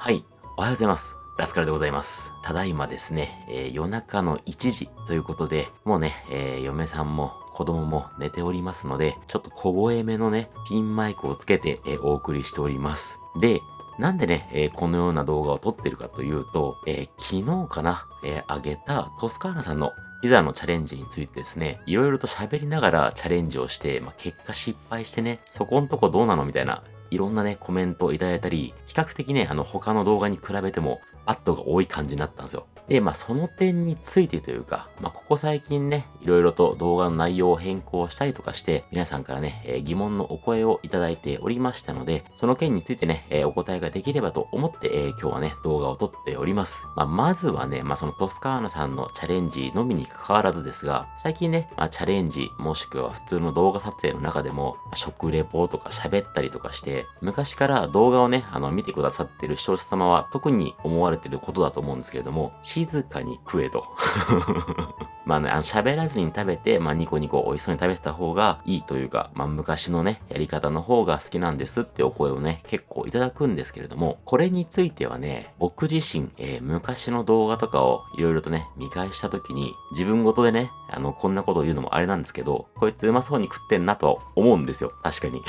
はい、おはようございます。ラスカルでございます。ただいまですね、えー、夜中の1時ということで、もうね、えー、嫁さんも子供も寝ておりますので、ちょっと小声めのね、ピンマイクをつけて、えー、お送りしております。で、なんでね、えー、このような動画を撮ってるかというと、えー、昨日かな、えー、上げたトスカーナさんのピザのチャレンジについてですね、いろいろと喋りながらチャレンジをして、まあ、結果失敗してね、そこんとこどうなのみたいないろんなね、コメントをいただいたり、比較的ね、あの、他の動画に比べても、バットが多い感じになったんですよ。で、まあその点についてというか、まあここ最近ね、いろいろと動画の内容を変更したりとかして、皆さんからね、えー、疑問のお声をいただいておりましたので、その件についてね、えー、お答えができればと思って、えー、今日はね、動画を撮っております。まあまずはね、まあそのトスカーナさんのチャレンジのみに関わらずですが、最近ね、まあチャレンジ、もしくは普通の動画撮影の中でも、まあ、食レポとか喋ったりとかして、昔から動画をね、あの見てくださってる視聴者様は特に思われてることだと思うんですけれども、静かに食えと。まあね、あの、喋らずに食べて、まあ、ニコニコ美味しそうに食べてた方がいいというか、まあ、昔のね、やり方の方が好きなんですってお声をね、結構いただくんですけれども、これについてはね、僕自身、えー、昔の動画とかをいろいろとね、見返した時に、自分ごとでね、あの、こんなことを言うのもあれなんですけど、こいつうまそうに食ってんなと思うんですよ。確かに。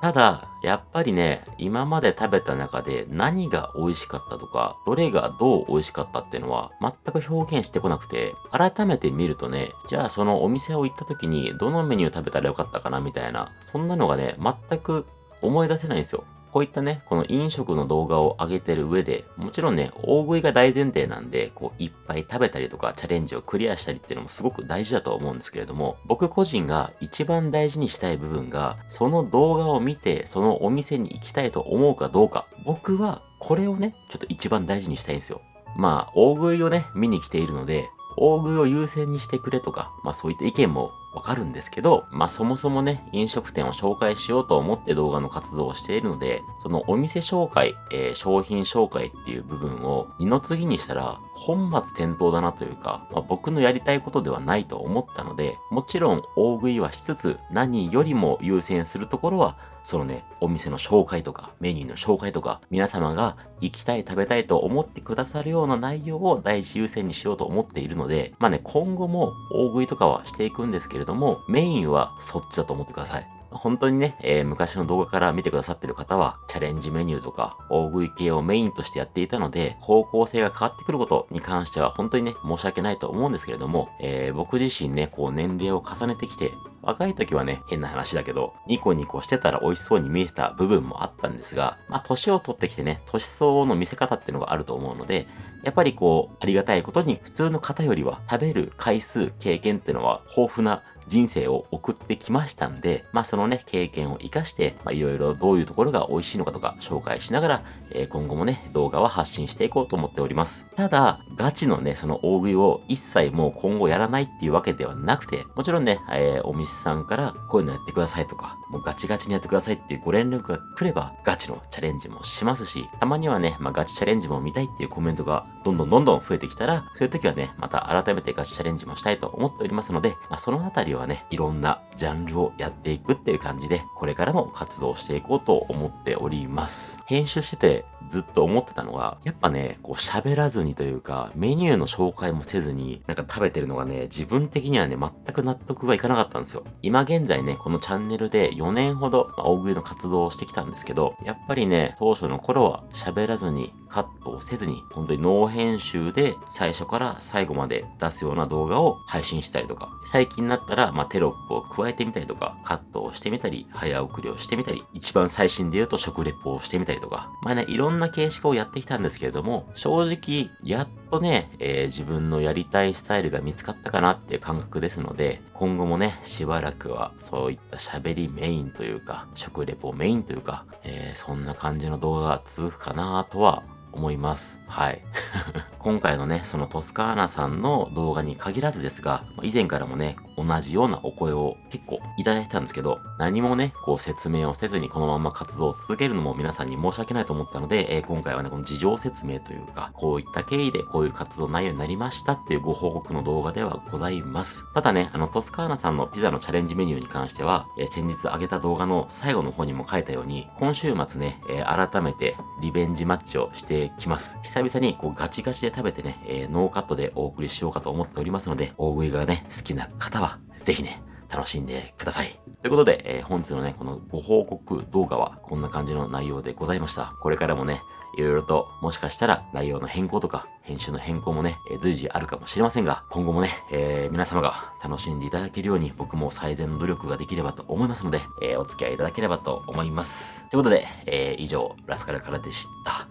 ただ、やっぱりね、今まで食べた中で何が美味しかったとか、どれがどう美味しかったっていうのは全く表現してこなくて、改めて見るとね、じゃあそのお店を行った時にどのメニュー食べたらよかったかなみたいな、そんなのがね、全く思い出せないんですよ。こういったね、この飲食の動画を上げてる上で、もちろんね、大食いが大前提なんで、こう、いっぱい食べたりとか、チャレンジをクリアしたりっていうのもすごく大事だと思うんですけれども、僕個人が一番大事にしたい部分が、その動画を見て、そのお店に行きたいと思うかどうか、僕はこれをね、ちょっと一番大事にしたいんですよ。まあ、大食いをね、見に来ているので、大食いを優先にしてくれとか、まあそういった意見もわかるんですけど、まあそもそもね、飲食店を紹介しようと思って動画の活動をしているので、そのお店紹介、えー、商品紹介っていう部分を二の次にしたら、本末転倒だなというか、まあ、僕のやりたいことではないと思ったので、もちろん大食いはしつつ、何よりも優先するところは、そのね、お店の紹介とか、メニューの紹介とか、皆様が行きたい、食べたいと思ってくださるような内容を第一優先にしようと思っているので、まあね、今後も大食いとかはしていくんですけれどども、メインはそっちだと思ってください。本当にね、えー、昔の動画から見てくださってる方は、チャレンジメニューとか、大食い系をメインとしてやっていたので、方向性が変わってくることに関しては、本当にね、申し訳ないと思うんですけれども、えー、僕自身ね、こう年齢を重ねてきて、若い時はね、変な話だけど、ニコニコしてたら美味しそうに見えてた部分もあったんですが、まあ、年を取ってきてね、年相応の見せ方っていうのがあると思うので、やっぱりこう、ありがたいことに普通の方よりは食べる回数、経験っていうのは豊富な人生を送ってきましたんで、まあそのね、経験を活かして、まあいろいろどういうところが美味しいのかとか紹介しながら、えー、今後もね、動画は発信していこうと思っております。ただ、ガチのね、その大食いを一切もう今後やらないっていうわけではなくて、もちろんね、えー、お店さんからこういうのやってくださいとか、もうガチガチにやってくださいっていうご連絡が来れば、ガチのチャレンジもしますし、たまにはね、まあガチチャレンジも見たいっていうコメントがどんどんどんどん増えてきたら、そういう時はね、また改めてガチチャレンジもしたいと思っておりますので、まあそのあたりをはね、いろんなジャンルをやっていくっていう感じで、これからも活動していこうと思っております。編集しててずっと思ってたのが、やっぱね、こう喋らずにというか、メニューの紹介もせずに、なんか食べてるのがね、自分的にはね、全く納得がいかなかったんですよ。今現在ね、このチャンネルで4年ほど、まあ、大食いの活動をしてきたんですけど、やっぱりね、当初の頃は喋らずに、カットをせずに、本当にノー編集で最初から最後まで出すような動画を配信したりとか、最近になったら、まあ、テロップを加えてみたりとか、カットをしてみたり、早送りをしてみたり、一番最新で言うと食レポをしてみたりとか、まあね、いろんな形式をやってきたんですけれども、正直、やっとね、えー、自分のやりたいスタイルが見つかったかなっていう感覚ですので、今後もね、しばらくはそういった喋りメインというか、食レポメインというか、えー、そんな感じの動画が続くかなとは思います。はい。今回のね、そのトスカーナさんの動画に限らずですが、以前からもね、同じようなお声を結構いただいたんですけど、何もね、こう説明をせずにこのまま活動を続けるのも皆さんに申し訳ないと思ったので、えー、今回はね、この事情説明というか、こういった経緯でこういう活動内容になりましたっていうご報告の動画ではございます。ただね、あの、トスカーナさんのピザのチャレンジメニューに関しては、えー、先日上げた動画の最後の方にも書いたように、今週末ね、えー、改めてリベンジマッチをしてきます。久々にこうガチガチで食べてね、えー、ノーカットでお送りしようかと思っておりますので、大食いがね、好きな方は、ぜひね、楽しんでください。ということで、えー、本日のね、このご報告動画はこんな感じの内容でございました。これからもね、いろいろともしかしたら内容の変更とか編集の変更もね、えー、随時あるかもしれませんが、今後もね、えー、皆様が楽しんでいただけるように僕も最善の努力ができればと思いますので、えー、お付き合いいただければと思います。ということで、え、以上、ラスカルからでした。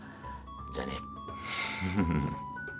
じゃあね。